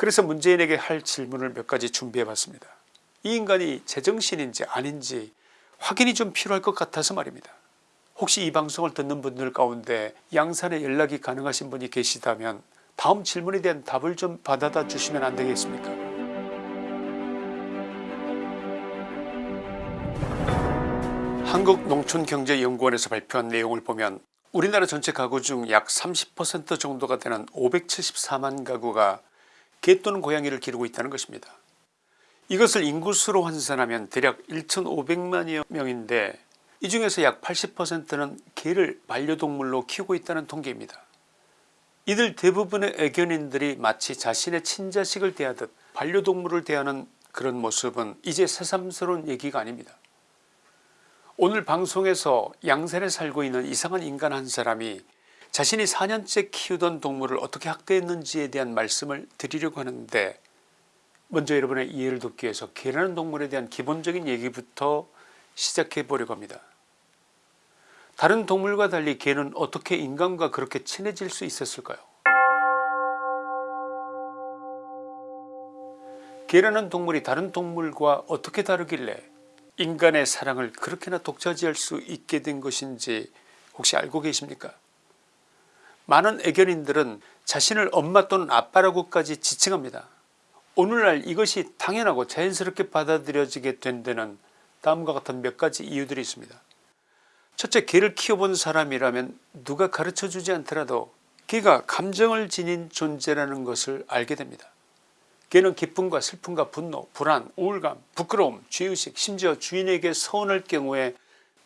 그래서 문재인에게 할 질문을 몇 가지 준비해 봤습니다. 이 인간이 제정신인지 아닌지 확인이 좀 필요할 것 같아서 말입니다. 혹시 이 방송을 듣는 분들 가운데 양산에 연락이 가능하신 분이 계시다면 다음 질문에 대한 답을 좀 받아다 주시면 안 되겠습니까 한국농촌경제연구원에서 발표한 내용을 보면 우리나라 전체 가구 중 약 30% 정도가 되는 574만 가구가 개 또는 고양이를 기르고 있다는 것입니다. 이것을 인구수로 환산하면 대략 1500만여 명인데 이 중에서 약 80%는 개를 반려동물로 키우고 있다는 통계입니다. 이들 대부분의 애견인들이 마치 자신의 친자식을 대하듯 반려동물을 대하는 그런 모습은 이제 새삼스러운 얘기가 아닙니다. 오늘 방송에서 양산에 살고 있는 이상한 인간 한 사람이 자신이 4년째 키우던 동물을 어떻게 학대했는지에 대한 말씀을 드리려고 하는데 먼저 여러분의 이해를 돕기 위해서 개라는 동물에 대한 기본적인 얘기부터 시작해 보려고 합니다. 다른 동물과 달리 개는 어떻게 인간과 그렇게 친해질 수 있었을까요 개라는 동물이 다른 동물과 어떻게 다르길래 인간의 사랑을 그렇게나 독차지할 수 있게 된 것인지 혹시 알고 계십니까 많은 애견인들은 자신을 엄마 또는 아빠라고까지 지칭합니다. 오늘날 이것이 당연하고 자연스럽게 받아들여지게 된 데는 다음과 같은 몇 가지 이유들이 있습니다. 첫째 개를 키워본 사람이라면 누가 가르쳐주지 않더라도 개가 감정을 지닌 존재라는 것을 알게 됩니다. 개는 기쁨과 슬픔과 분노 불안 우울감 부끄러움 죄의식 심지어 주인에게 서운할 경우에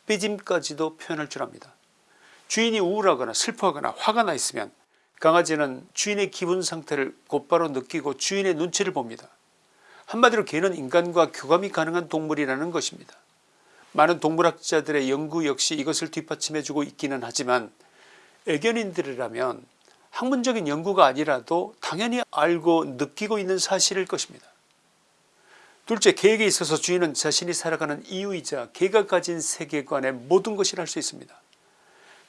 삐짐까지도 표현할 줄 압니다. 주인이 우울하거나 슬퍼하거나 화가 나 있으면 강아지는 주인의 기분 상태를 곧바로 느끼고 주인의 눈치를 봅니다. 한마디로 개는 인간과 교감이 가능한 동물이라는 것입니다. 많은 동물학자들의 연구 역시 이것을 뒷받침해주고 있기는 하지만 애견인들이라면 학문적인 연구가 아니라도 당연히 알고 느끼고 있는 사실일 것입니다. 둘째 개에게 있어서 주인은 자신이 살아가는 이유이자 개가 가진 세계관의 모든 것을 알수 있습니다.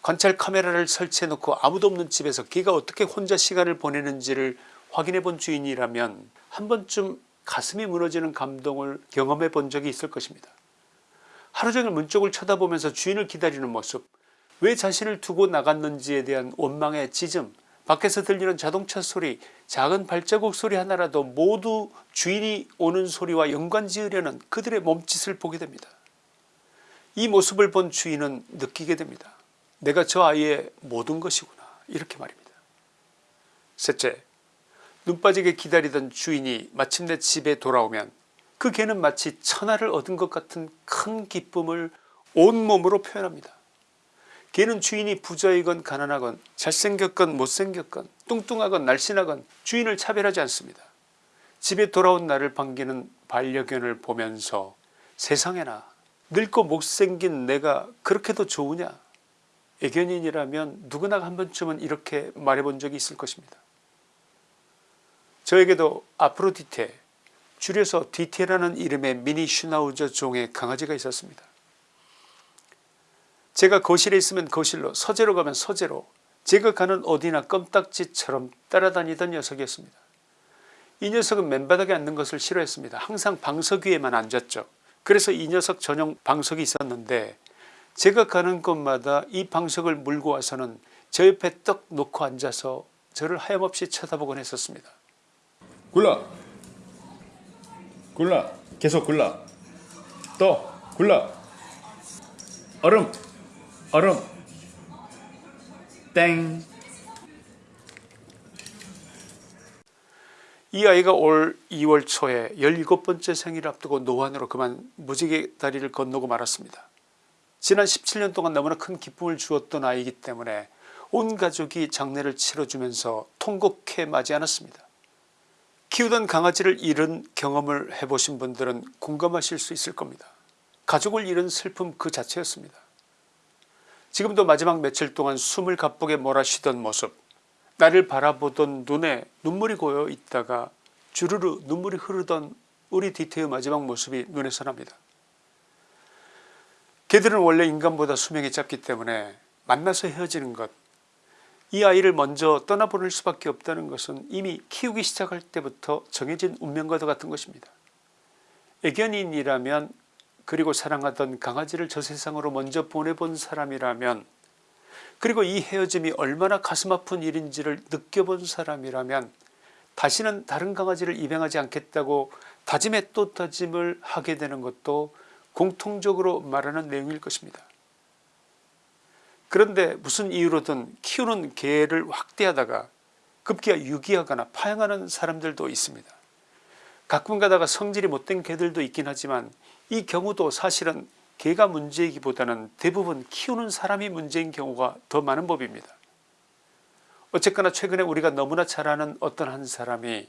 관찰 카메라를 설치해 놓고 아무도 없는 집에서 개가 어떻게 혼자 시간을 보내는지를 확인해 본 주인이라면 한 번쯤 가슴이 무너지는 감동을 경험해 본 적이 있을 것입니다. 하루 종일 문 쪽을 쳐다보면서 주인을 기다리는 모습 왜 자신을 두고 나갔는지에 대한 원망의 짖음 밖에서 들리는 자동차 소리 작은 발자국 소리 하나라도 모두 주인이 오는 소리와 연관지으려는 그들의 몸짓을 보게 됩니다. 이 모습을 본 주인은 느끼게 됩니다. 내가 저 아이의 모든 것이구나 이렇게 말입니다. 셋째 눈 빠지게 기다리던 주인이 마침내 집에 돌아오면 그 개는 마치 천하를 얻은 것 같은 큰 기쁨을 온몸으로 표현합니다. 개는 주인이 부자이건 가난하건 잘생겼건 못생겼건 뚱뚱하건 날씬하건 주인을 차별하지 않습니다. 집에 돌아온 나를 반기는 반려견을 보면서 세상에나 늙고 못생긴 내가 그렇게도 좋으냐 애견인이라면 누구나 한 번쯤은 이렇게 말해본 적이 있을 것입니다. 저에게도 아프로디테 줄여서 디테라는 이름의 미니 슈나우저 종의 강아지가 있었습니다. 제가 거실에 있으면 거실로 서재로 가면 서재로 제가 가는 어디나 껌딱지처럼 따라다니던 녀석이었습니다. 이 녀석은 맨바닥에 앉는 것을 싫어했습니다. 항상 방석 위에만 앉았죠. 그래서 이 녀석 전용 방석이 있었는데 제가 가는 곳마다 이 방석을 물고 와서는 저 옆에 떡 놓고 앉아서 저를 하염없이 쳐다보곤 했었습니다. 굴러 굴러 계속 굴러 또 굴러 얼음! 얼음! 땡. 이 아이가 올 2월 초에 17번째 생일을 앞두고 노안으로 그만 무지개 다리를 건너고 말았습니다. 지난 17년 동안 너무나 큰 기쁨을 주었던 아이이기 때문에 온 가족이 장례를 치러주면서 통곡해 맞이 않았습니다. 키우던 강아지를 잃은 경험을 해보신 분들은 공감하실 수 있을 겁니다. 가족을 잃은 슬픔 그 자체였습니다. 지금도 마지막 며칠 동안 숨을 가쁘게 몰아쉬던 모습 나를 바라보던 눈에 눈물이 고여 있다가 주르르 눈물이 흐르던 우리 디테의 마지막 모습이 눈에 선합니다. 개들은 원래 인간보다 수명이 짧기 때문에 만나서 헤어지는 것 이 아이를 먼저 떠나보낼 수밖에 없다는 것은 이미 키우기 시작할 때부터 정해진 운명과도 같은 것입니다. 애견인이라면 그리고 사랑하던 강아지를 저 세상으로 먼저 보내본 사람이라면 그리고 이 헤어짐이 얼마나 가슴 아픈 일인지를 느껴본 사람이라면 다시는 다른 강아지를 입양하지 않겠다고 다짐에 또 다짐을 하게 되는 것도 공통적으로 말하는 내용일 것입니다. 그런데 무슨 이유로든 키우는 개를 확대하다가 급기야 유기하거나 파양하는 사람들도 있습니다. 가끔 가다가 성질이 못된 개들도 있긴 하지만 이 경우도 사실은 개가 문제이기보다는 대부분 키우는 사람이 문제인 경우가 더 많은 법입니다. 어쨌거나 최근에 우리가 너무나 잘 아는 어떤 한 사람이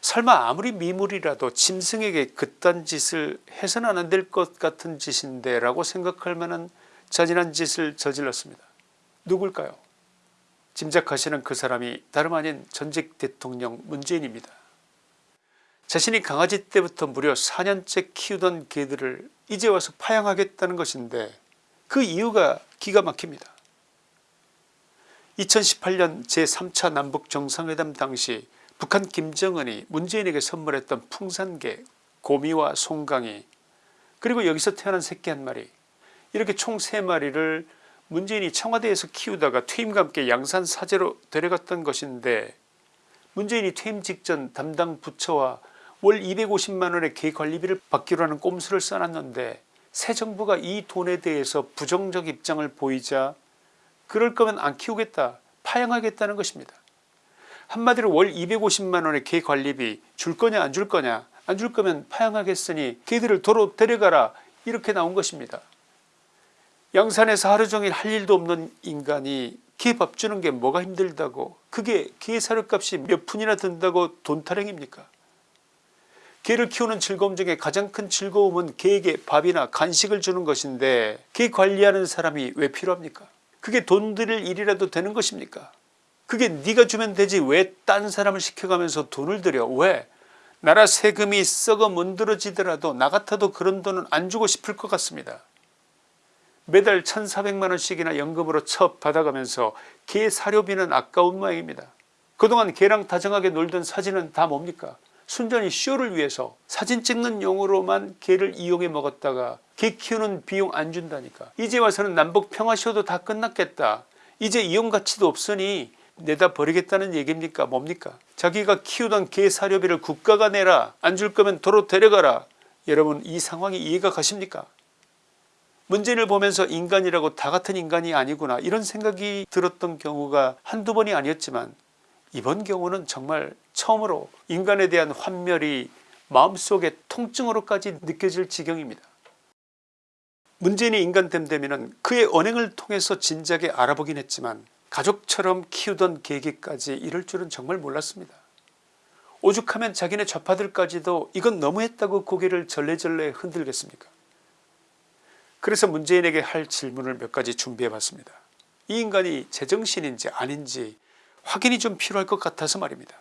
설마 아무리 미물이라도 짐승에게 그딴 짓을 해서는 안 될 것 같은 짓인데 라고 생각할 만한 잔인한 짓을 저질렀습니다. 누굴까요? 짐작하시는 그 사람이 다름 아닌 전직 대통령 문재인입니다. 자신이 강아지 때부터 무려 4년째 키우던 개들을 이제 와서 파양하겠다는 것인데 그 이유가 기가 막힙니다. 2018년 제3차 남북정상회담 당시 북한 김정은이 문재인에게 선물했던 풍산개 고미와 송강이 그리고 여기서 태어난 새끼 한 마리 이렇게 총 3마리를 문재인이 청와대에서 키우다가 퇴임과 함께 양산 사제로 데려갔던 것인데 문재인이 퇴임 직전 담당 부처와 월 250만원의 개 관리비를 받기로 하는 꼼수를 써놨는데 새 정부가 이 돈에 대해서 부정적 입장을 보이자 그럴 거면 안 키우겠다 파양하겠다는 것입니다. 한마디로 월 250만원의 개 관리비 줄 거냐 안 줄 거냐? 안 줄 거면 파양하겠으니 개들을 도로 데려가라. 이렇게 나온 것입니다. 양산에서 하루종일 할 일도 없는 인간이 개 밥 주는 게 뭐가 힘들다고? 그게 개 사료값이 몇 푼이나 든다고 돈 타령입니까? 개를 키우는 즐거움 중에 가장 큰 즐거움은 개에게 밥이나 간식을 주는 것인데 개 관리하는 사람이 왜 필요합니까? 그게 돈 들일 일이라도 되는 것입니까 그게 네가 주면 되지. 왜 딴 사람을 시켜가면서 돈을 들여? 왜? 나라 세금이 썩어 문드러지더라도 나 같아도 그런 돈은 안 주고 싶을 것 같습니다. 매달 1400만원씩이나 연금으로 첩 받아가면서 개 사료비는 아까운 모양입니다. 그동안 개랑 다정하게 놀던 사진은 다 뭡니까? 순전히 쇼를 위해서 사진 찍는 용으로만 개를 이용해 먹었다가 개 키우는 비용 안 준다니까. 이제 와서는 남북 평화쇼도 다 끝났겠다. 이제 이용 가치도 없으니 내다 버리겠다는 얘기입니까? 뭡니까? 자기가 키우던 개 사료비를 국가가 내라 안 줄 거면 도로 데려가라. 여러분 이 상황이 이해가 가십니까? 문재인을 보면서 인간이라고 다 같은 인간이 아니구나. 이런 생각이 들었던 경우가 한두 번이 아니었지만 이번 경우는 정말 처음으로 인간에 대한 환멸이 마음속에 통증으로까지 느껴질 지경입니다. 문재인이 인간됨되면 그의 언행을 통해서 진작에 알아보긴 했지만 가족처럼 키우던 계기까지 이럴 줄은 정말 몰랐습니다. 오죽하면 자기네 좌파들까지도 이건 너무했다고 고개를 절레절레 흔들겠습니까 그래서 문재인에게 할 질문을 몇 가지 준비해 봤습니다. 이 인간이 제정신인지 아닌지 확인이 좀 필요할 것 같아서 말입니다.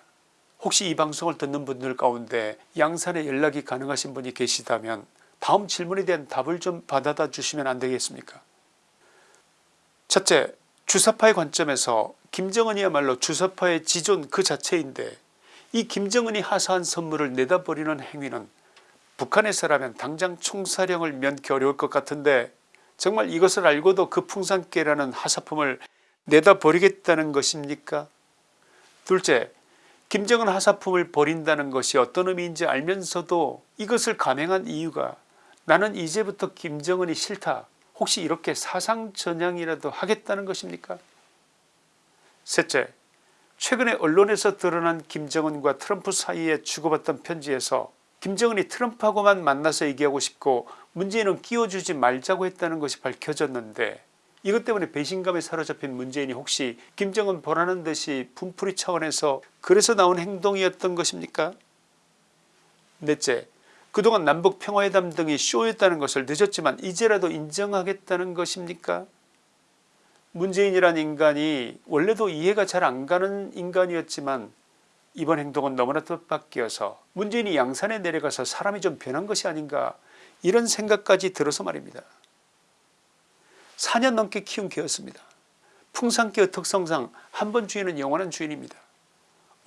혹시 이 방송을 듣는 분들 가운데 양산에 연락이 가능하신 분이 계시다면 다음 질문에 대한 답을 좀 받아다 주시면 안 되겠습니까 첫째 주사파의 관점에서 김정은이야말로 주사파의 지존 그 자체인데 이 김정은이 하사한 선물을 내다버리는 행위는 북한에서라면 당장 총사령을 면키 어려울 것 같은데 정말 이것을 알고도 그 풍산깨라는 하사품을 내다 버리겠다는 것입니까? 둘째 김정은 하사품을 버린다는 것이 어떤 의미인지 알면서도 이것을 감행한 이유가 나는 이제부터 김정은이 싫다 혹시 이렇게 사상 전향이라도 하겠다는 것입니까? 셋째 최근에 언론에서 드러난 김정은과 트럼프 사이에 주고받던 편지에서 김정은이 트럼프하고만 만나서 얘기하고 싶고 문재인은 끼워주지 말자고 했다는 것이 밝혀졌는데 이것 때문에 배신감에 사로잡힌 문재인이 혹시 김정은 보라는 듯이 분풀이 차원에서 그래서 나온 행동이었던 것입니까? 넷째 그동안 남북 평화회담 등이 쇼였다는 것을 늦었지만 이제라도 인정하겠다는 것입니까 문재인이란 인간이 원래도 이해가 잘 안가는 인간이었지만 이번 행동은 너무나 뜻밖이어서 문재인이 양산에 내려가서 사람이 좀 변한 것이 아닌가 이런 생각까지 들어서 말입니다. 4년 넘게 키운 개였습니다. 풍산개의 특성상 한 번 주인은 영원한 주인입니다.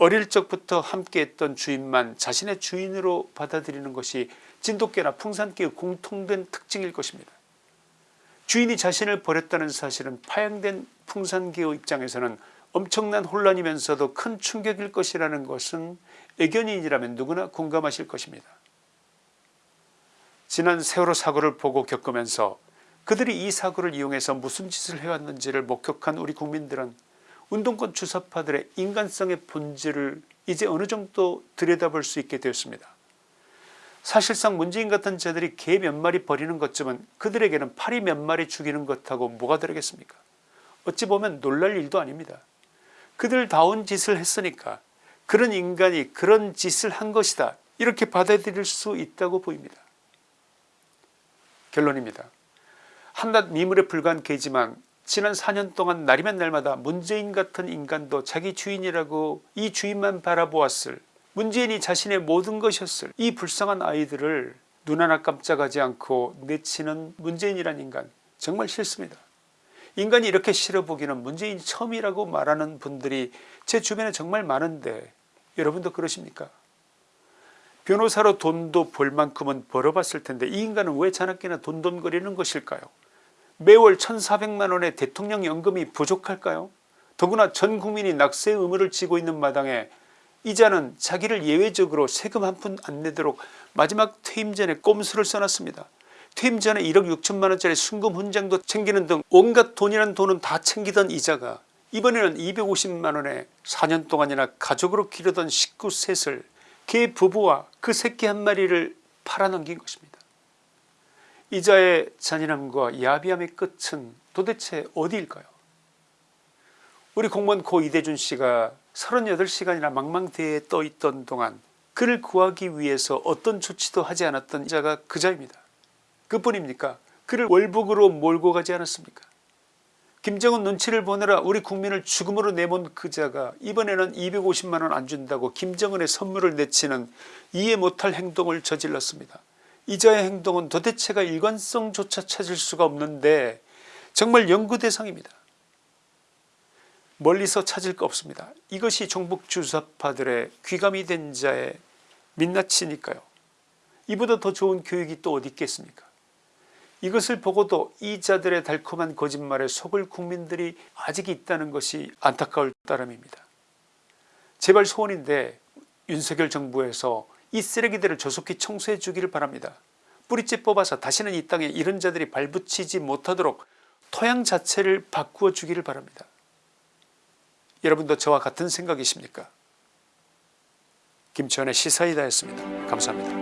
어릴 적부터 함께했던 주인만 자신의 주인으로 받아들이는 것이 진돗개나 풍산개의 공통된 특징일 것입니다. 주인이 자신을 버렸다는 사실은 파양된 풍산개의 입장에서는 엄청난 혼란이면서도 큰 충격일 것이라는 것은 애견인이라면 누구나 공감하실 것입니다. 지난 세월호 사고를 보고 겪으면서 그들이 이 사고를 이용해서 무슨 짓을 해왔는지를 목격한 우리 국민들은 운동권 주사파들의 인간성의 본질을 이제 어느 정도 들여다볼 수 있게 되었습니다. 사실상 문재인 같은 자들이 개 몇 마리 버리는 것쯤은 그들에게는 파리 몇 마리 죽이는 것하고 뭐가 다르겠습니까 어찌 보면 놀랄 일도 아닙니다. 그들 다운 짓을 했으니까 그런 인간이 그런 짓을 한 것이다 이렇게 받아들일 수 있다고 보입니다. 결론입니다. 한낱 미물에 불과한 개지만 지난 4년 동안 날이면 날마다 문재인 같은 인간도 자기 주인이라고 이 주인만 바라보았을 문재인이 자신의 모든 것이었을 이 불쌍한 아이들을 눈 하나 깜짝하지 않고 내치는 문재인이란 인간 정말 싫습니다. 인간이 이렇게 싫어보기는 문재인이 처음이라고 말하는 분들이 제 주변에 정말 많은데 여러분도 그러십니까 변호사로 돈도 벌 만큼은 벌어봤을 텐데 이 인간은 왜 자나깨나 돈돈거리는 것일까요 매월 1400만 원의 대통령 연금이 부족할까요 더구나 전 국민이 낙세 의무를 지고 있는 마당에 이자는 자기를 예외적으로 세금 한 푼 안 내도록 마지막 퇴임 전에 꼼수를 써놨습니다. 퇴임 전에 1억 6천만원짜리 순금 훈장도 챙기는 등 온갖 돈이란 돈은 다 챙기던 이자가 이번에는 250만원에 4년 동안이나 가족으로 기르던 식구 셋을 개 부부와 그 새끼 한 마리를 팔아넘긴 것입니다. 이자의 잔인함과 야비함의 끝은 도대체 어디일까요 우리 공무원 고 이대준 씨가 38시간이나 망망대해에 떠있던 동안 그를 구하기 위해서 어떤 조치도 하지 않았던 자가 그 자입니다. 그뿐입니까 그를 월북으로 몰고 가지 않았습니까 김정은 눈치를 보느라 우리 국민을 죽음으로 내몬 그 자가 이번에는 250만원 안 준다고 김정은의 선물을 내치는 이해 못할 행동을 저질렀습니다. 이자의 행동은 도대체가 일관성조차 찾을 수가 없는데 정말 연구 대상입니다. 멀리서 찾을 거 없습니다. 이것이 종북 주사파들의 귀감이 된 자의 민낯이니까요. 이보다 더 좋은 교육이 또 어디 있겠습니까 이것을 보고도 이 자들의 달콤한 거짓말에 속을 국민들이 아직 있다는 것이 안타까울 따름입니다. 제발 소원인데 윤석열 정부에서 이 쓰레기들을 조속히 청소해 주기를 바랍니다. 뿌리째 뽑아서 다시는 이 땅에 이런 자들이 발붙이지 못하도록 토양 자체를 바꾸어 주기를 바랍니다. 여러분도 저와 같은 생각이십니까 김치원의 시사이다였습니다. 감사합니다.